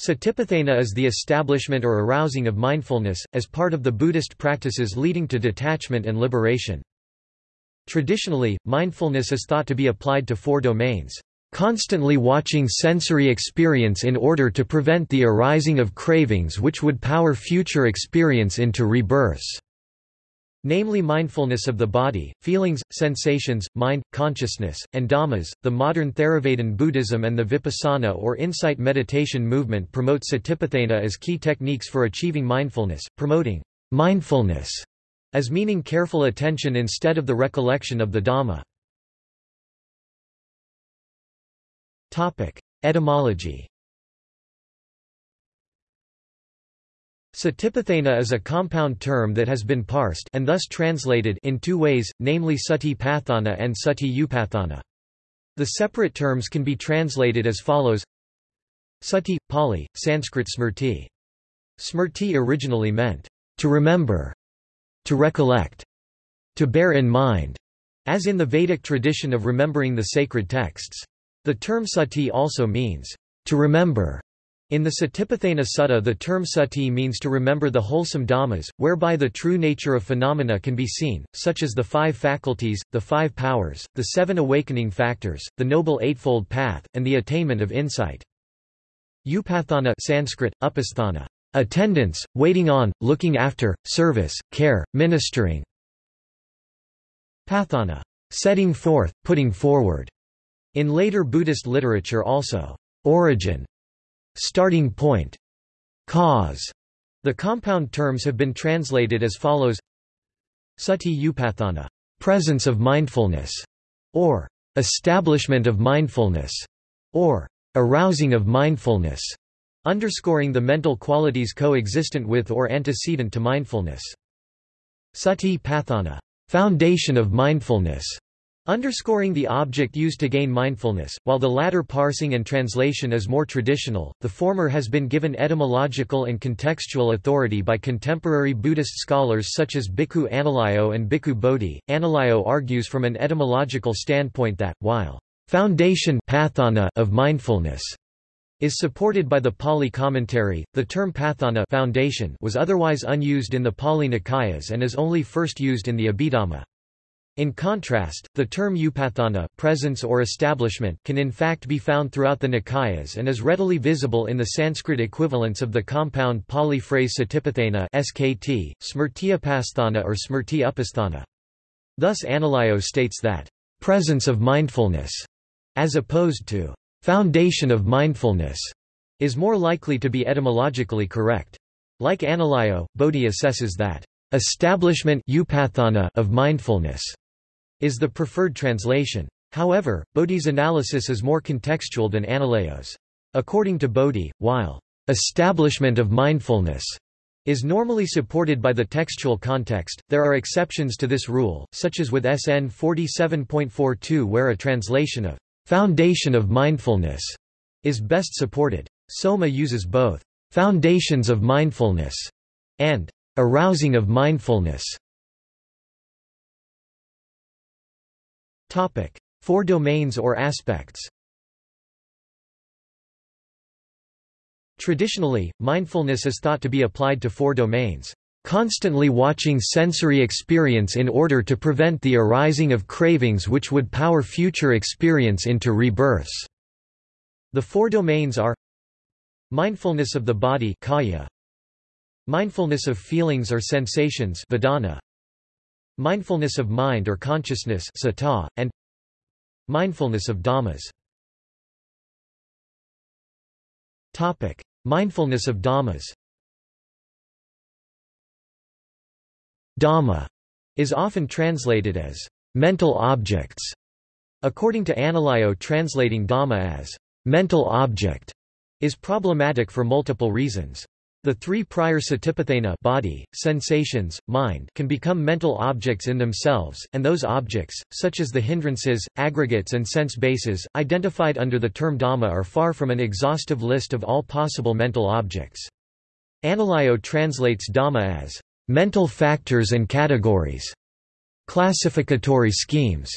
Satipatthana is the establishment or arousing of mindfulness, as part of the Buddhist practices leading to detachment and liberation. Traditionally, mindfulness is thought to be applied to four domains. Constantly watching sensory experience in order to prevent the arising of cravings which would power future experience into rebirths namely mindfulness of the body, feelings, sensations, mind, consciousness, and dhammas. The modern Theravadan Buddhism and the Vipassana or insight meditation movement promote satipatthana as key techniques for achieving mindfulness, promoting mindfulness as meaning careful attention instead of the recollection of the Dhamma. Etymology Satipatthana is a compound term that has been parsed and thus translated in two ways, namely sati pathana and sati upathana. The separate terms can be translated as follows Sati, Pali, Sanskrit smrti. Smrti originally meant, to remember, to recollect, to bear in mind, as in the Vedic tradition of remembering the sacred texts. The term sati also means, to remember, in the Satipatthana Sutta the term sati means to remember the wholesome dhammas, whereby the true nature of phenomena can be seen, such as the five faculties, the five powers, the seven awakening factors, the Noble Eightfold Path, and the attainment of insight. Upathana Sanskrit, upasthana, attendance, waiting on, looking after, service, care, ministering. Pathana, setting forth, putting forward. In later Buddhist literature also, origin starting point, cause. The compound terms have been translated as follows Sati upathana, presence of mindfulness, or establishment of mindfulness, or arousing of mindfulness, underscoring the mental qualities coexistent with or antecedent to mindfulness. Sati pathana, foundation of mindfulness, Underscoring the object used to gain mindfulness, while the latter parsing and translation is more traditional, the former has been given etymological and contextual authority by contemporary Buddhist scholars such as Bhikkhu Analayo and Bhikkhu Bodhi. Analayo argues from an etymological standpoint that, while foundation pathana of mindfulness is supported by the Pali commentary, the term pathana foundation was otherwise unused in the Pali Nikayas and is only first used in the Abhidhamma. In contrast, the term upathana presence or establishment can in fact be found throughout the Nikayas and is readily visible in the Sanskrit equivalents of the compound Pali phrase satipatthana skt, smrtiyapasthana or smrti upasthana. Thus Analayo states that, "...presence of mindfulness", as opposed to "...foundation of mindfulness", is more likely to be etymologically correct. Like Analayo, Bodhi assesses that, "...establishment of mindfulness", is the preferred translation. However, Bodhi's analysis is more contextual than Analayo's. According to Bodhi, while establishment of mindfulness is normally supported by the textual context, there are exceptions to this rule, such as with SN 47.42 where a translation of foundation of mindfulness is best supported. Soma uses both foundations of mindfulness and arousing of mindfulness Topic: Four domains or aspects. Traditionally, mindfulness is thought to be applied to four domains. Constantly watching sensory experience in order to prevent the arising of cravings which would power future experience into rebirths. The four domains are Mindfulness of the body kaya, Mindfulness of feelings or sensations vedana, Mindfulness of mind or consciousness citta, and Mindfulness of dhammas Topic. Mindfulness of dhammas Dhamma is often translated as mental objects. According to Analayo translating Dhamma as mental object is problematic for multiple reasons. The three prior satipatthana body, sensations, mind can become mental objects in themselves, and those objects, such as the hindrances, aggregates and sense bases, identified under the term Dhamma are far from an exhaustive list of all possible mental objects. Analayo translates Dhamma as mental factors and categories, classificatory schemes,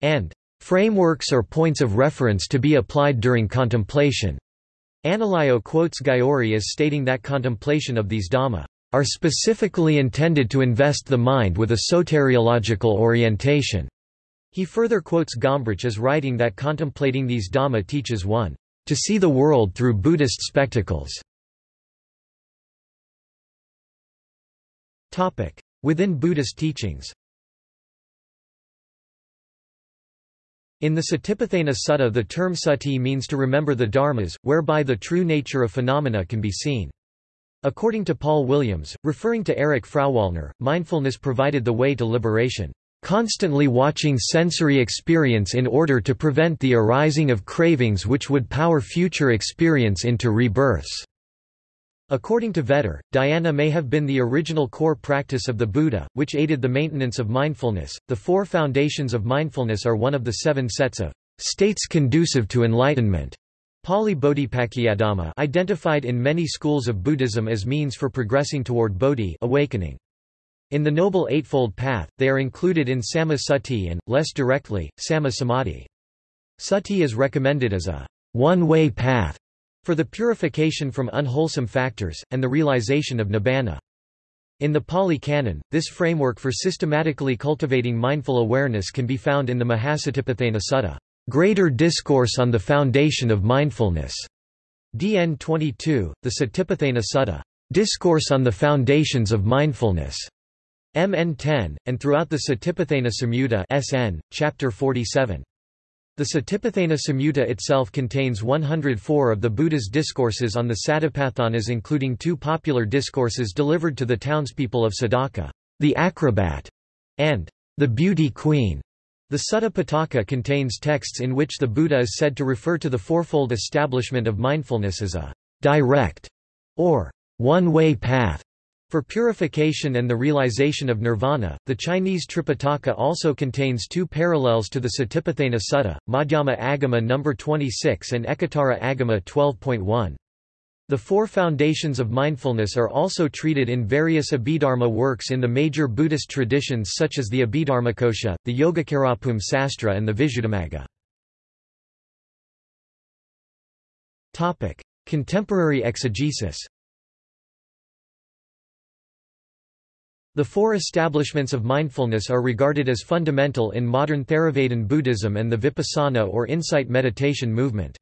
and frameworks or points of reference to be applied during contemplation. Analayo quotes Gyori as stating that contemplation of these Dhamma are specifically intended to invest the mind with a soteriological orientation. He further quotes Gombrich as writing that contemplating these Dhamma teaches one to see the world through Buddhist spectacles. Within Buddhist teachings In the Satipatthana Sutta the term sati means to remember the dharmas, whereby the true nature of phenomena can be seen. According to Paul Williams, referring to Erich Frauwallner, mindfulness provided the way to liberation, constantly watching sensory experience in order to prevent the arising of cravings which would power future experience into rebirths. According to Vetter, dhyana may have been the original core practice of the Buddha, which aided the maintenance of mindfulness. The four foundations of mindfulness are one of the seven sets of states conducive to enlightenment. Pali Bodhipakkiyadhamma identified in many schools of Buddhism as means for progressing toward bodhi awakening. In the Noble Eightfold Path, they are included in Samma Sati and, less directly, Samma Samadhi. Sati is recommended as a one-way path for the purification from unwholesome factors, and the realization of nibbana. In the Pali Canon, this framework for systematically cultivating mindful awareness can be found in the Mahasatipatthana Sutta. Greater Discourse on the Foundation of Mindfulness. DN 22, the Satipatthana Sutta. Discourse on the Foundations of Mindfulness. MN 10, and throughout the Satipatthana Samyutta SN, chapter 47. The Satipatthana Samyutta itself contains 104 of the Buddha's discourses on the Satipatthanas including two popular discourses delivered to the townspeople of Sadaka, the acrobat, and the beauty queen. The Sutta Pitaka contains texts in which the Buddha is said to refer to the fourfold establishment of mindfulness as a direct or one-way path for purification and the realization of nirvana. The Chinese Tripitaka also contains two parallels to the Satipatthana Sutta, Madhyama Agama number 26 and Ekottara Agama 12.1. The four foundations of mindfulness are also treated in various Abhidharma works in the major Buddhist traditions such as the Abhidharmakosha, the Yogacarabhumi Sastra and the Visuddhimagga. Contemporary exegesis The four establishments of mindfulness are regarded as fundamental in modern Theravadan Buddhism and the Vipassana or insight meditation movement.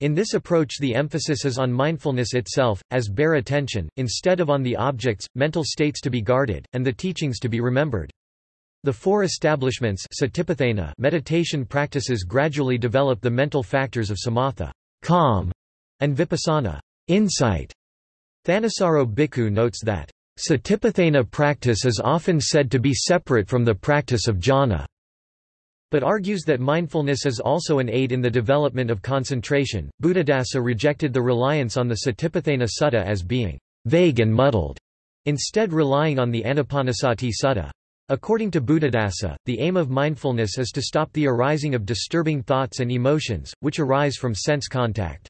In this approach the emphasis is on mindfulness itself, as bare attention, instead of on the objects, mental states to be guarded, and the teachings to be remembered. The four establishments meditation practices gradually develop the mental factors of samatha calm, and vipassana insight. Thanissaro Bhikkhu notes that, Satipatthana practice is often said to be separate from the practice of jhana but argues that mindfulness is also an aid in the development of concentration. Buddhadasa rejected the reliance on the Satipatthana Sutta as being vague and muddled, instead relying on the Anapanasati Sutta. According to Buddhadasa, the aim of mindfulness is to stop the arising of disturbing thoughts and emotions, which arise from sense contact.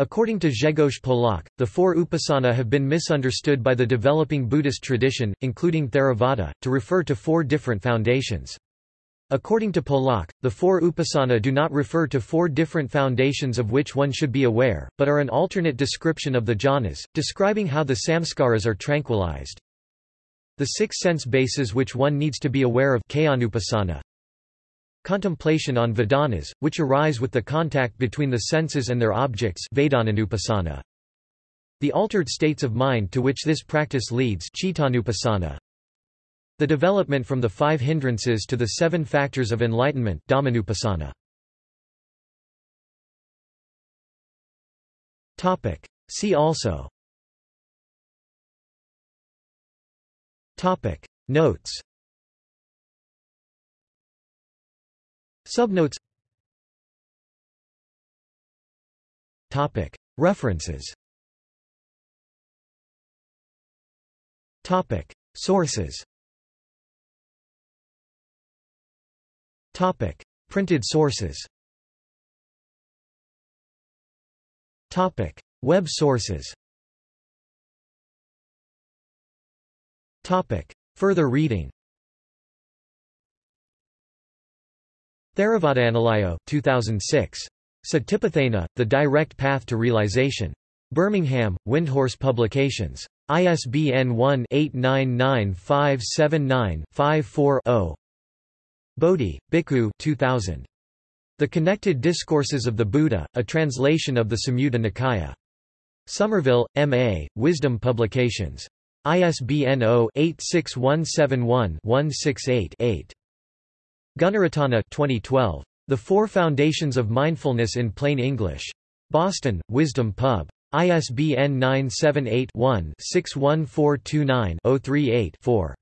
According to Grzegorz Polak, the four upasana have been misunderstood by the developing Buddhist tradition, including Theravada, to refer to four different foundations. According to Polak, the four upasana do not refer to four different foundations of which one should be aware, but are an alternate description of the jhanas, describing how the samskaras are tranquilized. The six sense bases which one needs to be aware of Contemplation on vedanas, which arise with the contact between the senses and their objects The altered states of mind to which this practice leads the development from the five hindrances to the seven factors of enlightenment Dhammanupassana. See also. Topic. Notes Subnotes. Topic. References. Topic. Sources. Topic: Printed sources. Topic: Web sources. Topic: Further reading. Theravada Analayo, 2006. Satipatthana, The Direct Path to Realization. Birmingham, Windhorse Publications. ISBN 1-899579-54-0. Bodhi, Bhikkhu 2000. The Connected Discourses of the Buddha, a translation of the Samyutta Nikaya. Somerville, M.A., Wisdom Publications. ISBN 0-86171-168-8. Gunaratana 2012. The Four Foundations of Mindfulness in Plain English. Boston, Wisdom Pub. ISBN 978-1-61429-038-4.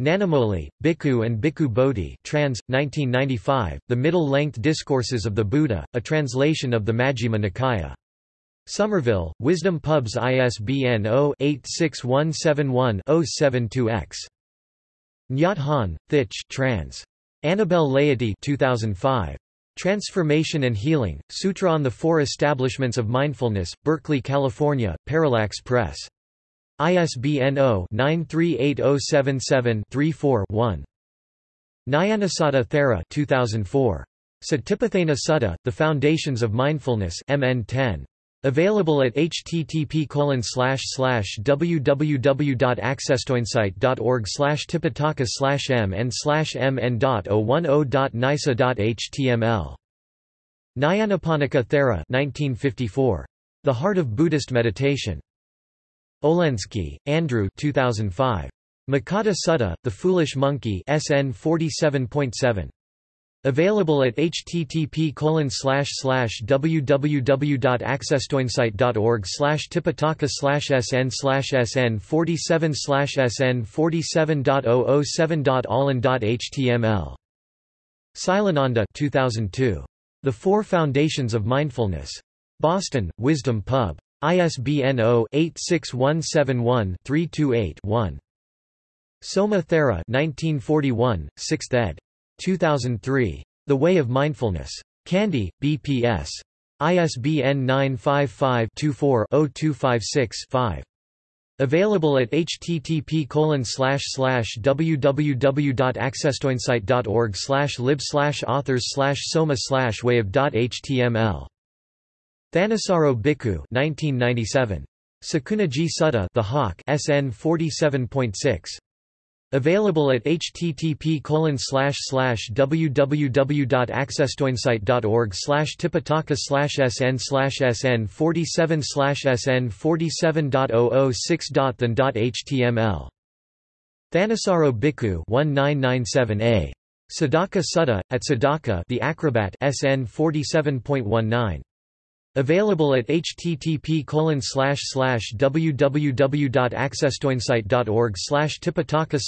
Nanamoli, Bhikkhu and Bhikkhu Bodhi trans, 1995, The Middle-Length Discourses of the Buddha, a translation of the Majjhima Nikaya. Somerville, Wisdom Pubs ISBN 0-86171-072-X. Nhat Hanh, Thich trans. Annabelle Laity 2005. Transformation and Healing, Sutra on the Four Establishments of Mindfulness, Berkeley, California, Parallax Press. ISBN 0-938077-34-1. Nyanasatta Thera 2004. Satipatthana Sutta, The Foundations of Mindfulness MN 10. Available at http www.accesstoinsight.org tipitaka mn mn.010.nisa.html. Nyanaponika Thera 1954. The Heart of Buddhist Meditation. Olendzki, Andrew 2005. Makkata Sutta, The Foolish Monkey SN 47.7. Available at http www.accesstoinsight.org tipitaka sn sn 47 sn 47.007.allen.html. Silananda 2002. The Four Foundations of Mindfulness. Boston, Wisdom Pub. ISBN 0-86171-328-1. Soma Thera 1941, 6th ed. 2003. The Way of Mindfulness. Kandy, BPS. ISBN 955-24-0256-5. Available at http www.accesstoinsight.org lib authors soma wayav.html. Thanissaro Bhikkhu 1997. Sakunagghi Sutta The Hawk SN 47.6. Available at http www.accesstoinsight.org tipitaka sn sn 47 sn 47.006.than.html. Thanissaro Bhikkhu 1997a. Sadaka Sutta, at Sadaka the Acrobat SN 47.19. Available at http www.accesstoinsight.org tipitaka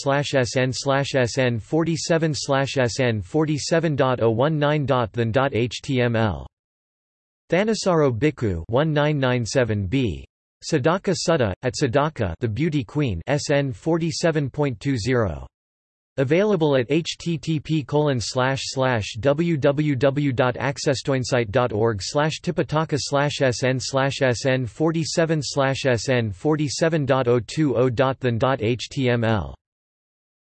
sn sn 47 sn 47.019.than.html. Thanissaro Bhikkhu 1997b. Sadaka Sutta, at Sadaka the Beauty Queen SN 47.20. Available at http www.accesstoinsight.org tipitaka sn sn 47 sn 47.020.than.html.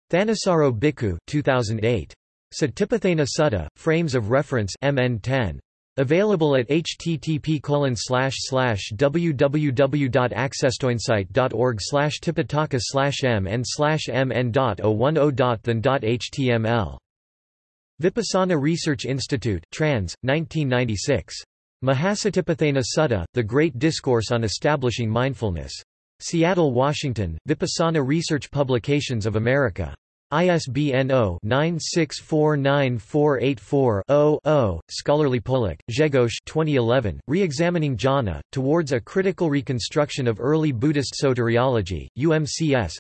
Thanissaro Bhikkhu 2008. Satipatthana Sutta, Frames of Reference MN 10. Available at http www.accesstoinsight.org tipitaka mn mn.010.than.html. Vipassana Research Institute trans, 1996. Mahasatipatthana Sutta, The Great Discourse on Establishing Mindfulness. Seattle, Washington, Vipassana Research Publications of America. ISBN 0-9649484-0-0. Scholarly Polak, Grzegorz 2011, Re-examining Jhana, Towards a Critical Reconstruction of Early Buddhist Soteriology, UMCS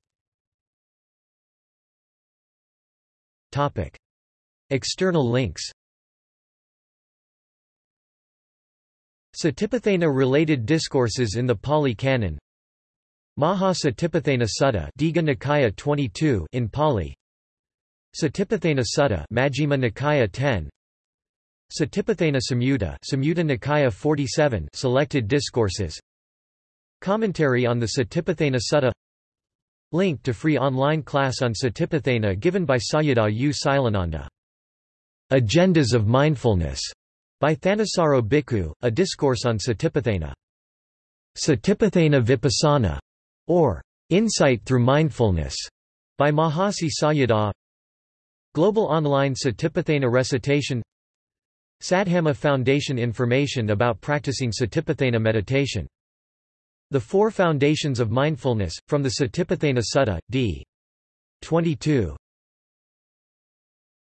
External links. Satipatthana-related discourses in the Pali Canon Maha Satipatthana Sutta Digha Nikaya 22 in Pali. Satipatthana Sutta Majjhima Nikaya 10 Satipatthana Samyutta Samyutta Nikaya 47 Selected Discourses. Commentary on the Satipatthana Sutta. Link to free online class on Satipatthana given by Sayadaw U. Silananda. Agendas of Mindfulness By Thanissaro Bhikkhu, A Discourse on Satipatthana. Satipatthana Vipassana, or Insight Through Mindfulness, by Mahasi Sayadaw. Global Online Satipatthana Recitation Saddhamma Foundation Information about practicing Satipatthana meditation. The Four Foundations of Mindfulness, from the Satipatthana Sutta, d. 22.